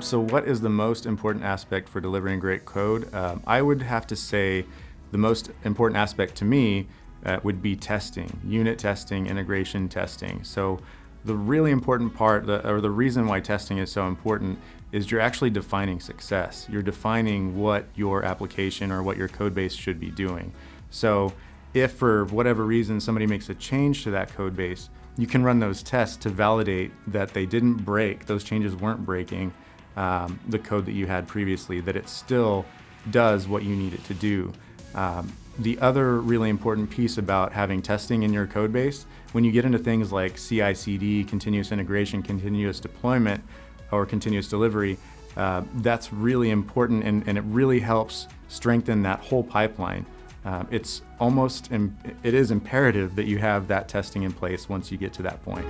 So what is the most important aspect for delivering great code? Um, I would have to say the most important aspect to me uh, would be testing, unit testing, integration testing. So the really important part, or the reason why testing is so important, is you're actually defining success. You're defining what your application or what your code base should be doing. So if for whatever reason somebody makes a change to that code base, you can run those tests to validate that they didn't break, those changes weren't breaking um, the code that you had previously, that it still does what you need it to do. Um, the other really important piece about having testing in your code base, when you get into things like CI/CD, continuous integration, continuous deployment, or continuous delivery, uh, that's really important and, and, it really helps strengthen that whole pipeline. Uh, it's almost, it is imperative that you have that testing in place once you get to that point.